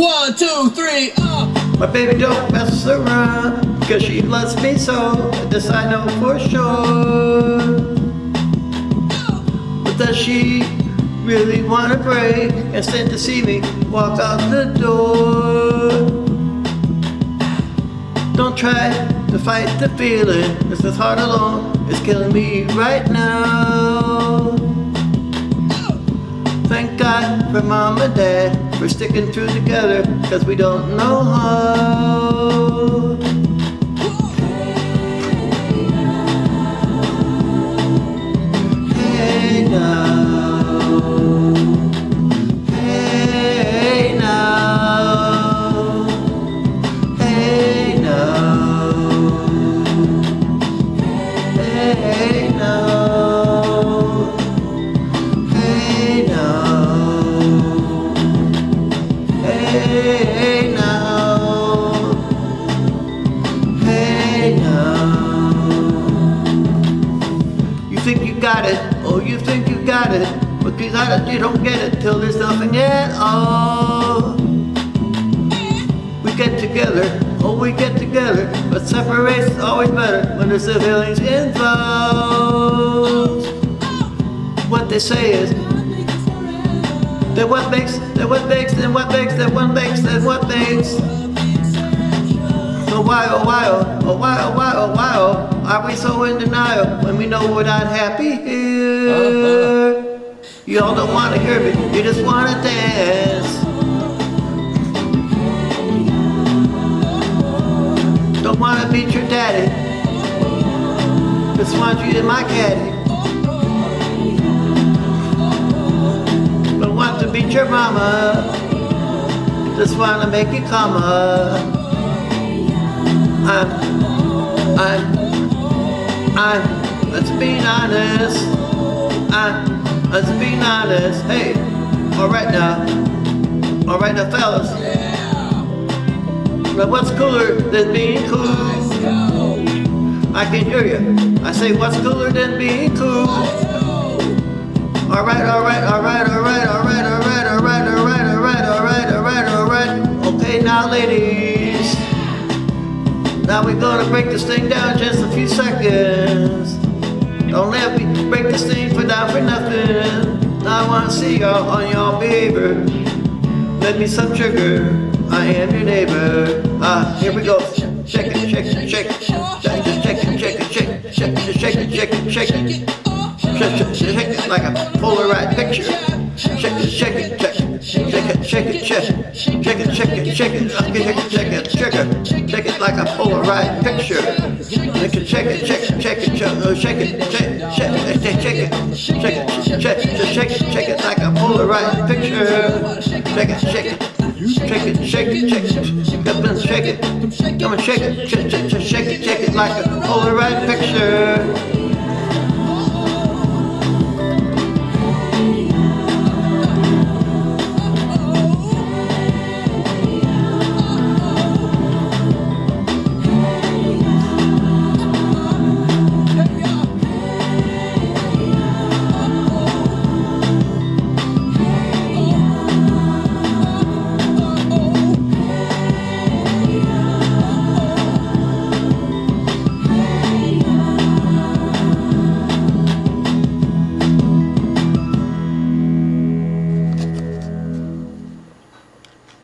One, two, three, up! My baby don't mess around Cause she loves me so This I know for sure. But does she really wanna break And stand to see me walk out the door? Don't try to fight the feeling Cause this heart alone is killing me right now God for mom and dad we're sticking through together cause we don't know how. Hey now, hey now. You think you got it, oh you think you got it, but you don't get it till there's nothing at all. We get together, oh we get together, but separation's always better when there's feelings involved. What they say is that what makes, that what makes, that what makes, that what makes, that what makes. So why, oh why, oh, oh why, oh why, oh why, oh, are we so in denial when we know we're not happy here? You all don't wanna hear me, you just wanna dance. Don't wanna beat your daddy, just want you in my caddy. Beat your mama. Just wanna make you come up. I'm, I'm, I'm, let's be honest. I'm, let's be honest. Hey, alright now. Alright now fellas. But what's cooler than being cool? I can hear you. I say what's cooler than being cool? Alright, alright, alright, alright, alright, alright, alright, Now we're gonna break this thing down just a few seconds. Don't let me break this thing for down for nothing. I wanna see y'all on y'all behavior. Let me some sugar. I am your neighbor. Ah, here we go. Shake it, shake it, shake it. Shake it, shake it, shake it, shake it, shake it, shake it, shake it, shake it. Shake it, shake it like a Polaroid picture. Shake it, shake it, shake it, shake it, shake it, shake it, shake it, shake it, shake it, shake it, shake it, shake it, it shake it like a Polaroid picture. Shake it, shake it, shake it, shake it, shake it, shake it, shake it, shake it, shake it, shake it, shake it, shake it like a Polaroid picture. Shake it, shake it. Shake it, shake it, shake it, come and shake it, come and shake it, shake it, shake it, shake it like a Polaroid picture.